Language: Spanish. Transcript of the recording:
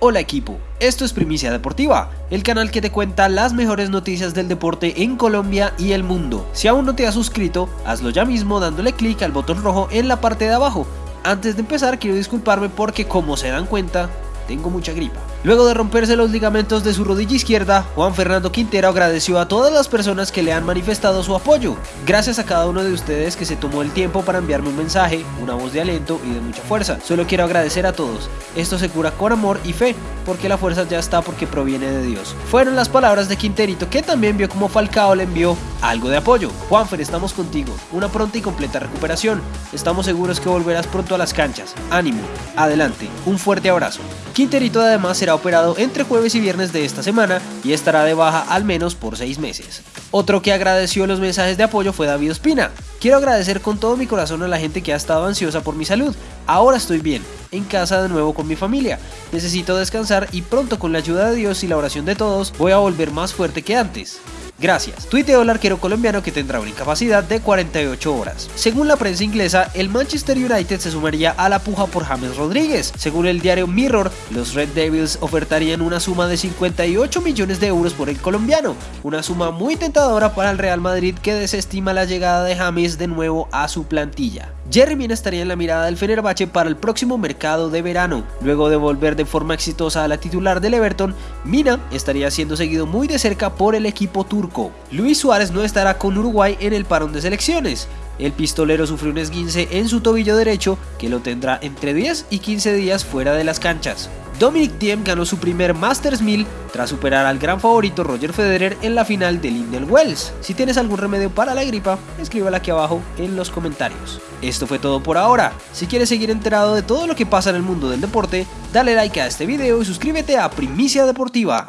Hola equipo, esto es Primicia Deportiva, el canal que te cuenta las mejores noticias del deporte en Colombia y el mundo. Si aún no te has suscrito, hazlo ya mismo dándole clic al botón rojo en la parte de abajo. Antes de empezar quiero disculparme porque como se dan cuenta, tengo mucha gripa. Luego de romperse los ligamentos de su rodilla izquierda, Juan Fernando Quintero agradeció a todas las personas que le han manifestado su apoyo. Gracias a cada uno de ustedes que se tomó el tiempo para enviarme un mensaje, una voz de aliento y de mucha fuerza. Solo quiero agradecer a todos. Esto se cura con amor y fe, porque la fuerza ya está porque proviene de Dios. Fueron las palabras de Quinterito que también vio como Falcao le envió algo de apoyo. Juanfer, estamos contigo. Una pronta y completa recuperación. Estamos seguros que volverás pronto a las canchas. Ánimo. Adelante. Un fuerte abrazo. Quinterito además será operado entre jueves y viernes de esta semana y estará de baja al menos por seis meses. Otro que agradeció los mensajes de apoyo fue David Ospina. Quiero agradecer con todo mi corazón a la gente que ha estado ansiosa por mi salud. Ahora estoy bien, en casa de nuevo con mi familia. Necesito descansar y pronto con la ayuda de Dios y la oración de todos voy a volver más fuerte que antes. Gracias. Tuiteó el arquero colombiano que tendrá una incapacidad de 48 horas. Según la prensa inglesa, el Manchester United se sumaría a la puja por James Rodríguez. Según el diario Mirror, los Red Devils ofertarían una suma de 58 millones de euros por el colombiano, una suma muy tentadora para el Real Madrid que desestima la llegada de James de nuevo a su plantilla. Jerry estaría en la mirada del Fenerbahce para el próximo mercado de verano. Luego de volver de forma exitosa a la titular del Everton, Mina estaría siendo seguido muy de cerca por el equipo turco. Luis Suárez no estará con Uruguay en el parón de selecciones. El pistolero sufrió un esguince en su tobillo derecho que lo tendrá entre 10 y 15 días fuera de las canchas. Dominic Thiem ganó su primer Masters 1000 tras superar al gran favorito Roger Federer en la final del Indian Wells. Si tienes algún remedio para la gripa, escríbela aquí abajo en los comentarios. Esto fue todo por ahora. Si quieres seguir enterado de todo lo que pasa en el mundo del deporte, dale like a este video y suscríbete a Primicia Deportiva.